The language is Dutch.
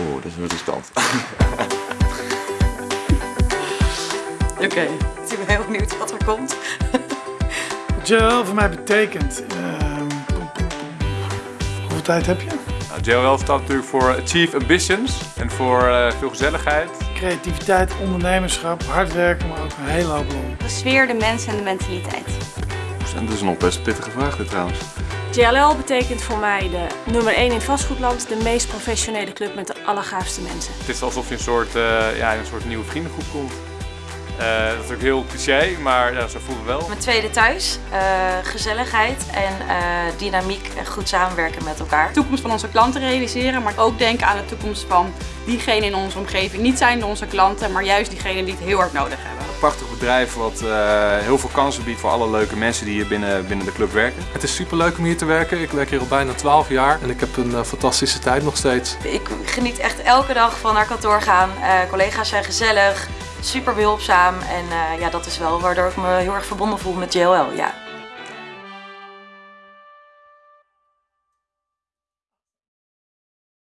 Oeh, dat is wel riskant. Oké, ik ben heel benieuwd wat er komt. Wat JLL voor mij betekent. ehm, hoeveel tijd heb je? Nou, JLL staat natuurlijk voor Achieve Ambitions en voor eh, veel gezelligheid. Creativiteit, ondernemerschap, hard werken, maar ook een hele hoop. De sfeer, de mensen en de mentaliteit. En dat is nog best een pittige vraag dit trouwens. JLL betekent voor mij de nummer 1 in het vastgoedland, de meest professionele club met de allergaafste mensen. Het is alsof je een soort, eh, ja, in een soort nieuwe vriendengroep komt. Eh, dat is natuurlijk heel cliché, maar ja, zo voelen we wel. Mijn tweede thuis, eh, gezelligheid en eh, dynamiek en goed samenwerken met elkaar. de toekomst van onze klanten realiseren, maar ook denken aan de toekomst van diegenen in onze omgeving. Niet zijn onze klanten, maar juist diegenen die het heel hard nodig hebben. Een prachtig bedrijf wat eh, heel veel kansen biedt voor alle leuke mensen die hier binnen, binnen de club werken. Het is super leuk om hier te werken. Ik werk hier al bijna 12 jaar en ik heb een eh, fantastische tijd nog steeds. Ik geniet echt elke dag van naar kantoor gaan. Eh, collega's zijn gezellig, super behulpzaam en eh, ja, dat is wel waardoor ik me heel erg verbonden voel met JLL. Ja.